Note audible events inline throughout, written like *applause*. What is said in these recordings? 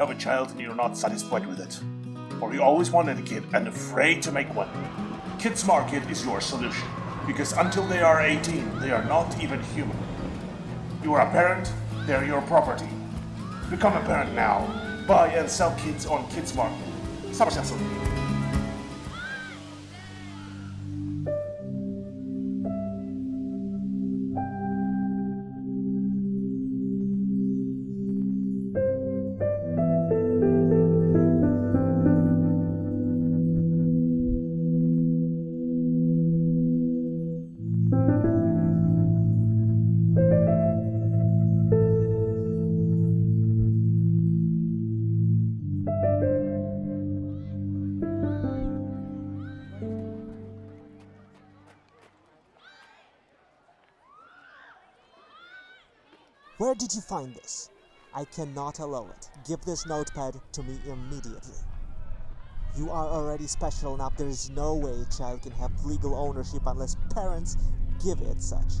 have a child and you're not satisfied with it. Or you always wanted a kid and afraid to make one. Kids Market is your solution. Because until they are 18, they are not even human. You are a parent, they're your property. Become a parent now. Buy and sell kids on Kids Market. Summer did you find this? I cannot allow it. Give this notepad to me immediately. You are already special enough. There is no way a child can have legal ownership unless parents give it such.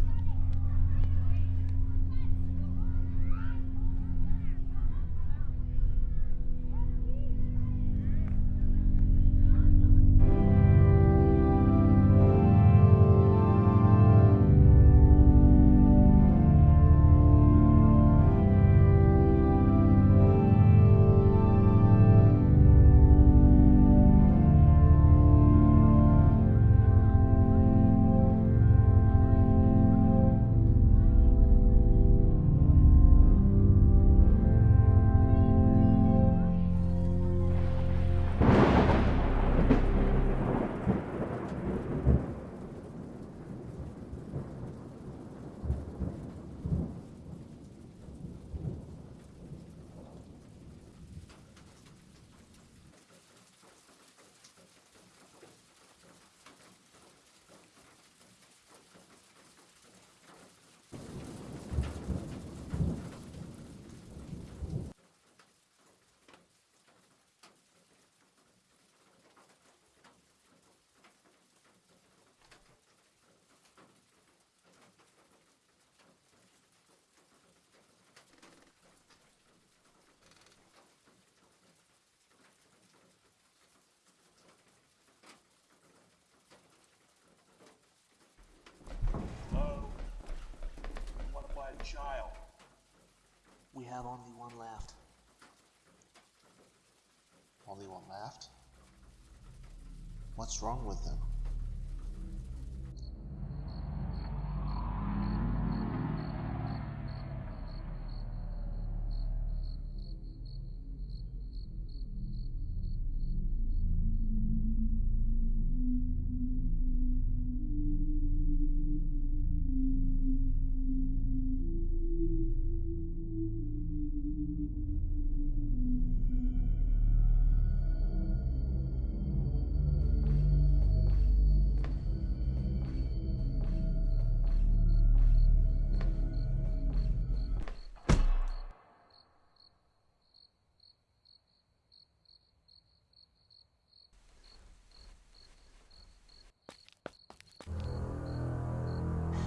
What's wrong with them?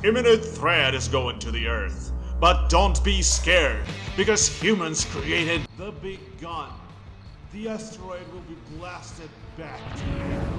Imminent threat is going to the Earth. But don't be scared, because humans created the big gun. The asteroid will be blasted back to Earth.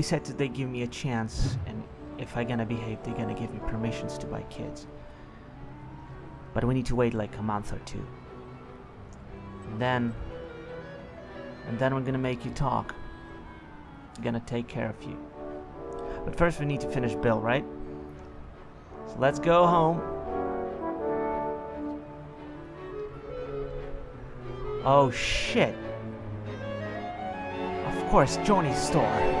They said that they give me a chance, and if I gonna behave, they gonna give me permissions to buy kids. But we need to wait like a month or two. And then. And then we're gonna make you talk. We're gonna take care of you. But first we need to finish Bill, right? So let's go home. Oh shit. Of course, Johnny's store.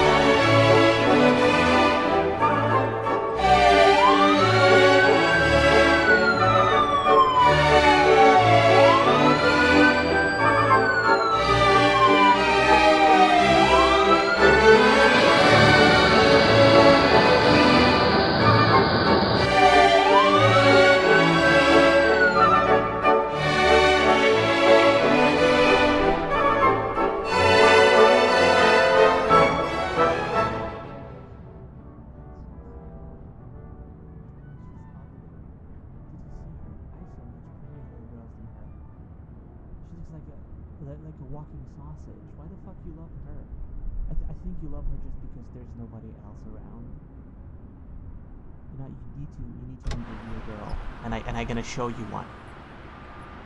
show you one.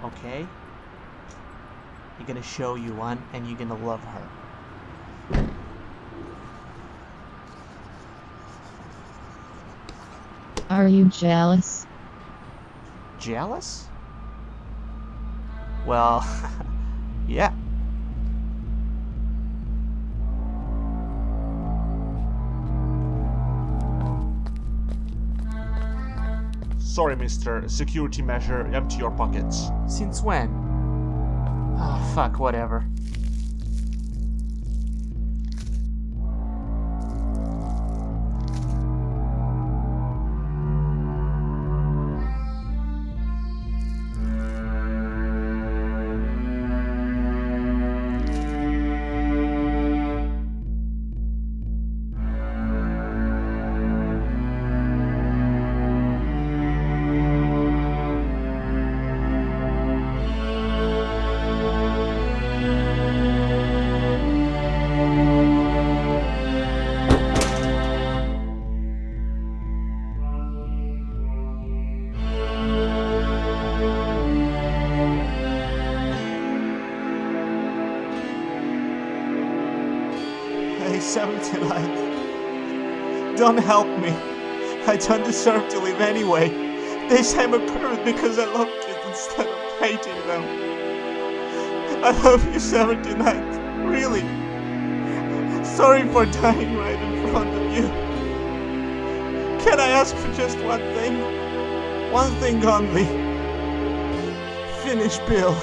Okay? You're gonna show you one and you're gonna love her. Are you jealous? Jealous? Well, *laughs* yeah. Sorry, mister. Security measure, empty your pockets. Since when? Oh, fuck, whatever. Hey, 79. Don't help me. I don't deserve to live anyway. They say I'm a pervert because I love kids instead of hating them. I love you, 79. Really. Sorry for dying right in front of you. Can I ask for just one thing? One thing only. Finish Bill.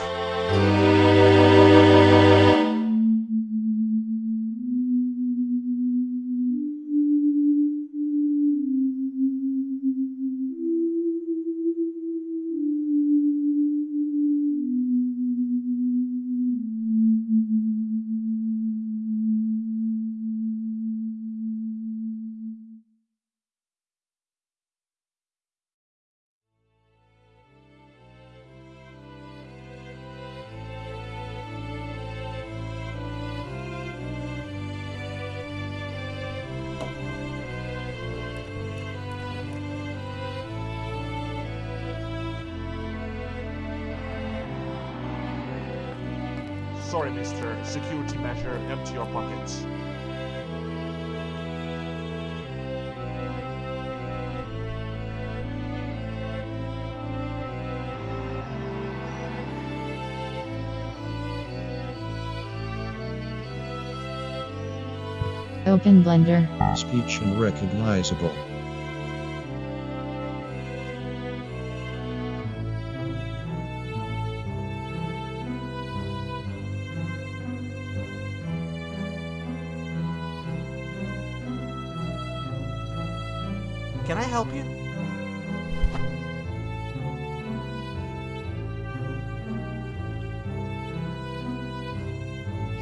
Sorry, mister. Security measure, empty your pockets. Open Blender. Speech unrecognizable.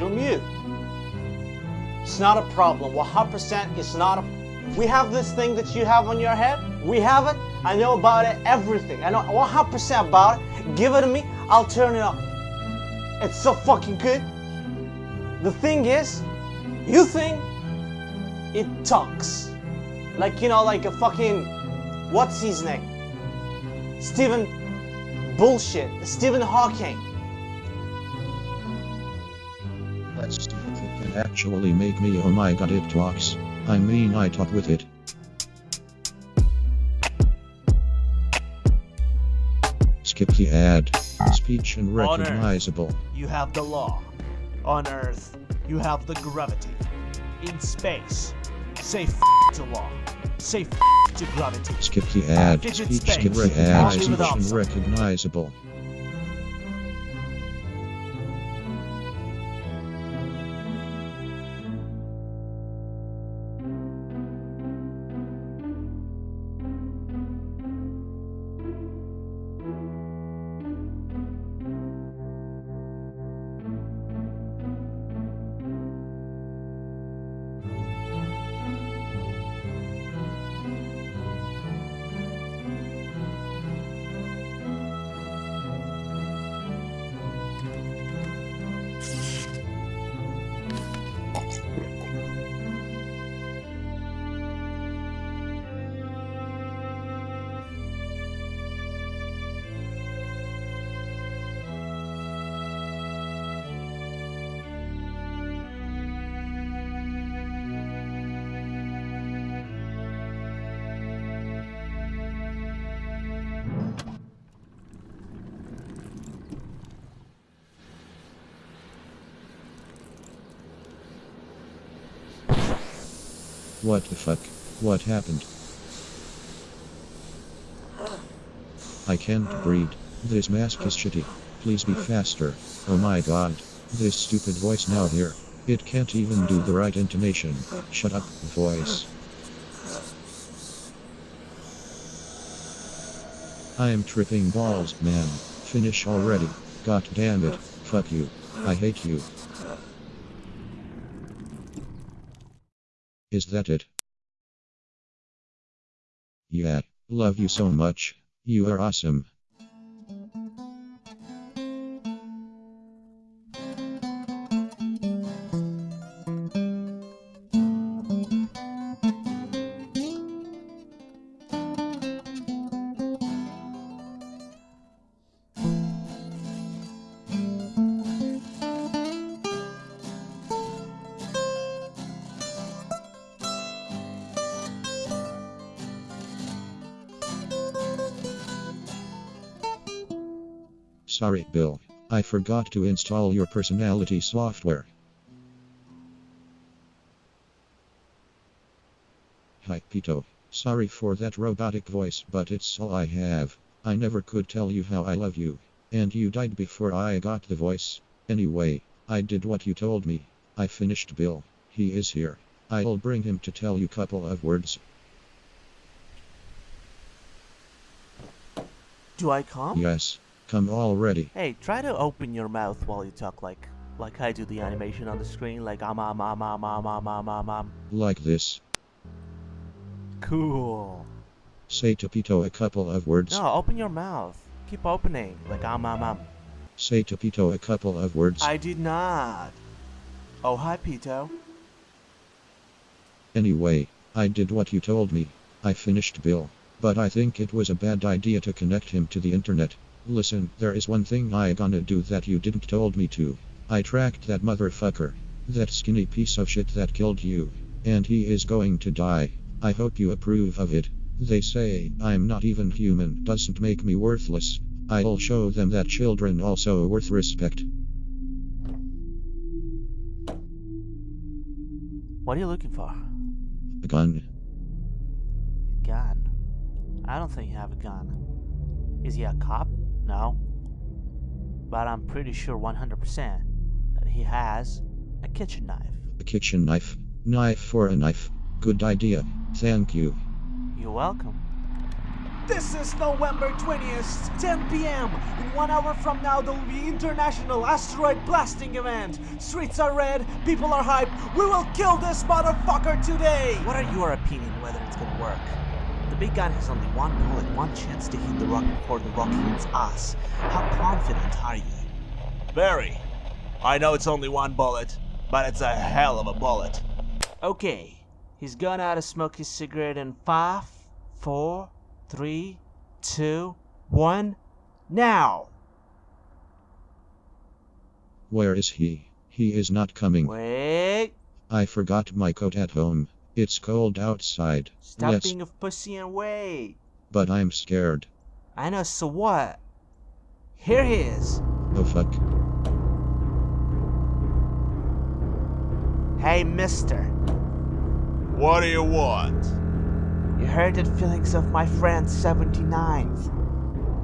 Mute. It's not a problem. 100% it's not a. We have this thing that you have on your head. We have it. I know about it. Everything. I know 100% about it. Give it to me. I'll turn it up. It's so fucking good. The thing is, you think it talks. Like, you know, like a fucking What's his name? Stephen Bullshit. Stephen Hawking. Actually make me oh my god it talks. I mean I talk with it. Skip the ad. Speech and Earth. recognizable. You have the law. On Earth, you have the gravity. In space, say f to law. Say f to gravity. Skip the ad. Fidget Speech space. skip the ad. Speech and recognizable. What the fuck? What happened? I can't breathe. This mask is shitty. Please be faster. Oh my god. This stupid voice now here. It can't even do the right intonation. Shut up, voice. I am tripping balls, man. Finish already. God damn it. Fuck you. I hate you. Is that it? Yeah, love you so much. You are awesome. Sorry, Bill. I forgot to install your personality software. Hi, Pito. Sorry for that robotic voice, but it's all I have. I never could tell you how I love you. And you died before I got the voice. Anyway, I did what you told me. I finished Bill. He is here. I'll bring him to tell you a couple of words. Do I come? Yes. Come already. Hey, try to open your mouth while you talk like like I do the animation on the screen, like um um um um um um um um um. Like this. Cool. Say to Pito a couple of words. No, open your mouth. Keep opening, like um um um. Say to Pito a couple of words. I did not. Oh hi, Pito. Anyway, I did what you told me. I finished Bill. But I think it was a bad idea to connect him to the internet. Listen, there is one thing I gonna do that you didn't told me to. I tracked that motherfucker. That skinny piece of shit that killed you. And he is going to die. I hope you approve of it. They say I'm not even human doesn't make me worthless. I'll show them that children also worth respect. What are you looking for? A gun. A Gun. I don't think you have a gun. Is he a cop? No. But I'm pretty sure 100% that he has a kitchen knife. A kitchen knife. Knife for a knife. Good idea. Thank you. You're welcome. This is November 20th, 10 p.m. In one hour from now, there will be international asteroid blasting event. Streets are red, people are hyped. We will kill this motherfucker today. What are your opinion whether it's gonna work? The big gun has only one bullet, one chance to hit the rock before the rock hits us. How confident are you? Very. I know it's only one bullet, but it's a hell of a bullet. Okay, He's gone out to smoke his cigarette in five, four, Three, two, one, now! Where is he? He is not coming. Wait! I forgot my coat at home. It's cold outside. Stop Let's. being a pussy and wait! But I'm scared. I know, so what? Here he is! Oh fuck. Hey, mister. What do you want? You heard the feelings of my friend 79th.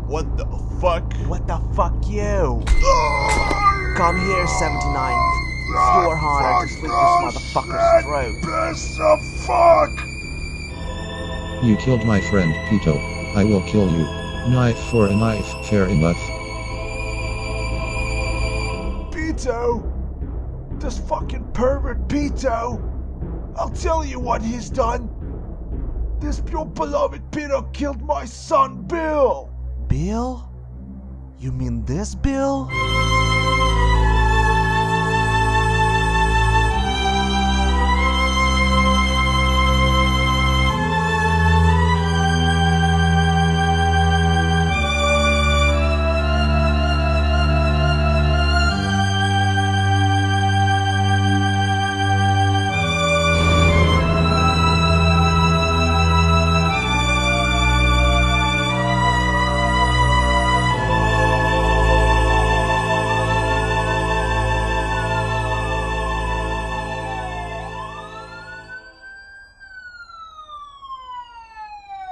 What the fuck? What the fuck, you? Ah! Come here, 79th. It's your honor to slit this motherfucker's throat. Best of fuck! You killed my friend, Pito. I will kill you. Knife for a knife, fair enough. Pito! This fucking pervert Pito! I'll tell you what he's done! This your beloved Pito killed my son, Bill! Bill? You mean this Bill?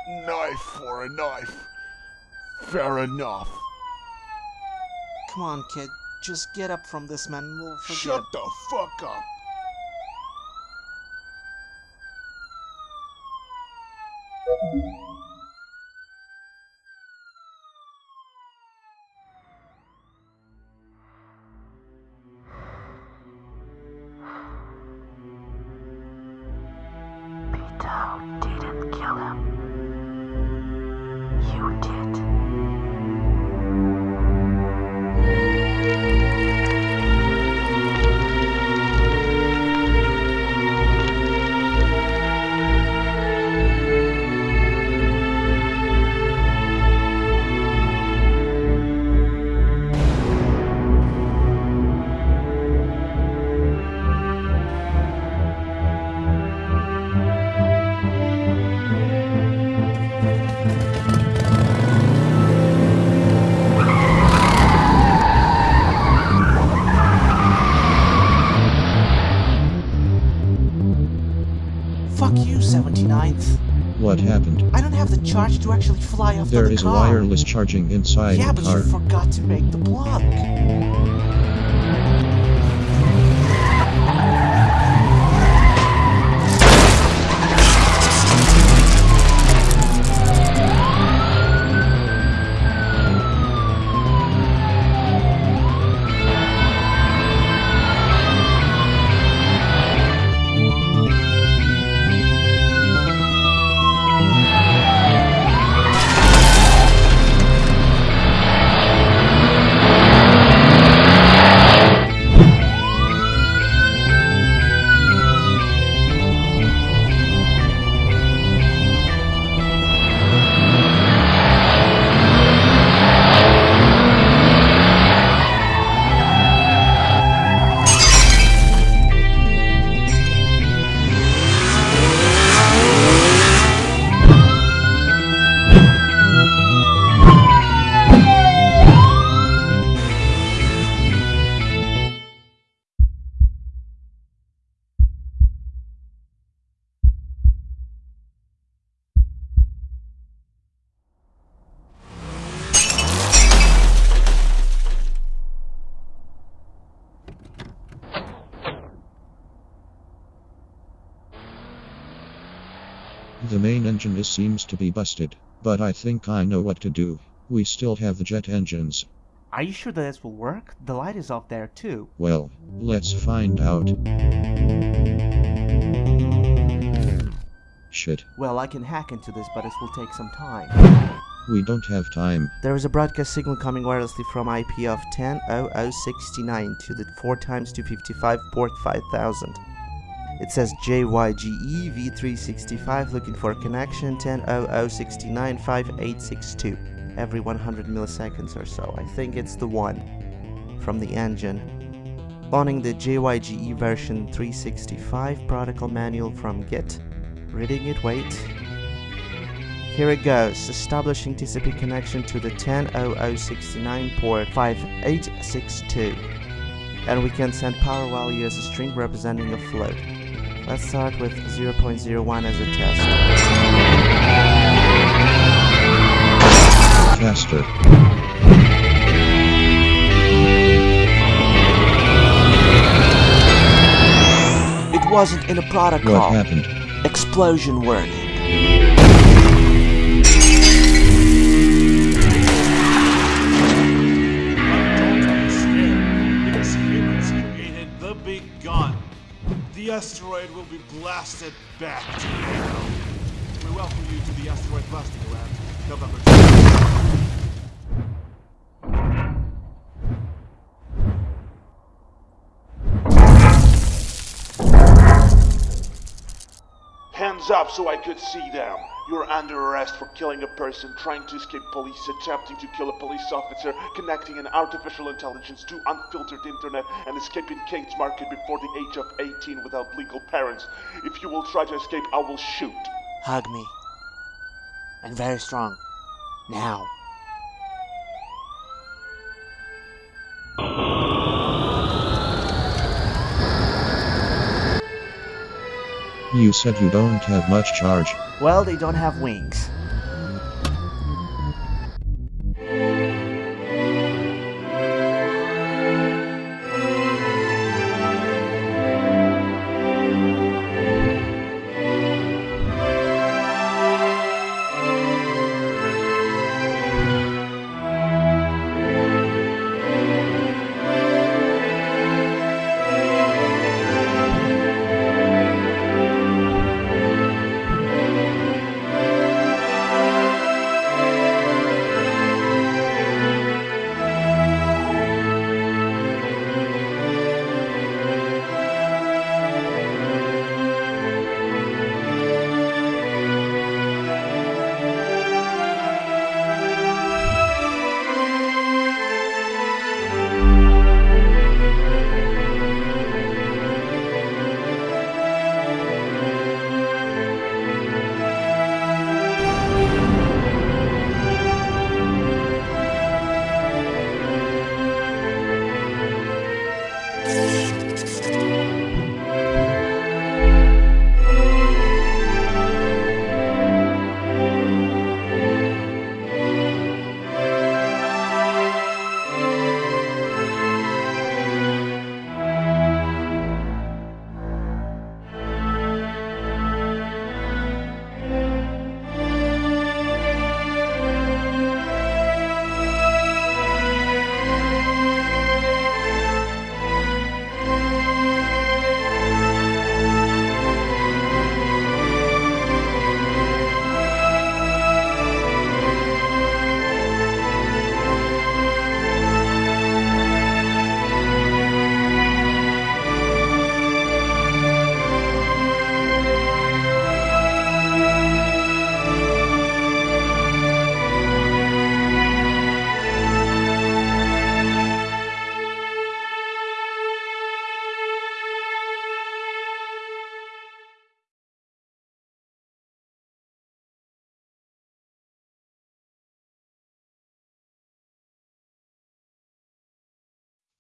Knife for a knife. Fair enough. Come on, kid. Just get up from this, man. and We'll forget. Shut the fuck up. Charge to actually fly off the is car. wireless charging inside Yeah, the but car. you forgot to make the plug. Engine is seems to be busted, but I think I know what to do. We still have the jet engines. Are you sure that this will work? The light is off there too. Well, let's find out. Shit, Well, I can hack into this, but it will take some time. we don't have time. There is a broadcast signal coming wirelessly from IP of 100069 to the 4 times 255 port 5000. It says JYGE V365 looking for connection 1000695862 every 100 milliseconds or so. I think it's the one from the engine. Spawning the JYGE version 365 protocol manual from Git. Reading it, wait. Here it goes, establishing TCP connection to the 100069 port 5862. And we can send power value as a string representing a float. Let's start with 0.01 as a test. Faster. It wasn't in a protocol. What happened? Explosion warning. Will be blasted back to you. We welcome you to the asteroid blasting lab, November 20th. Hands up so I could see them. You're under arrest for killing a person, trying to escape police, attempting to kill a police officer, connecting an artificial intelligence to unfiltered internet, and escaping Kids Market before the age of 18 without legal parents. If you will try to escape, I will shoot. Hug me. And very strong. Now. You said you don't have much charge. Well, they don't have wings.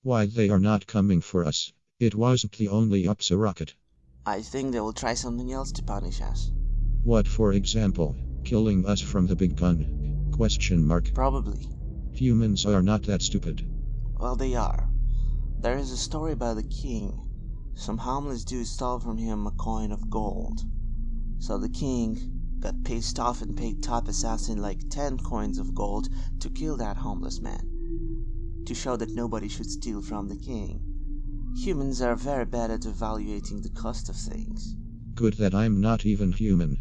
Why they are not coming for us. It wasn't the only UPSA rocket. I think they will try something else to punish us. What for example? Killing us from the big gun? Question mark. Probably. Humans are not that stupid. Well, they are. There is a story about the king. Some homeless dude stole from him a coin of gold. So the king got pissed off and paid top assassin like 10 coins of gold to kill that homeless man. To show that nobody should steal from the king. Humans are very bad at evaluating the cost of things. Good that I'm not even human.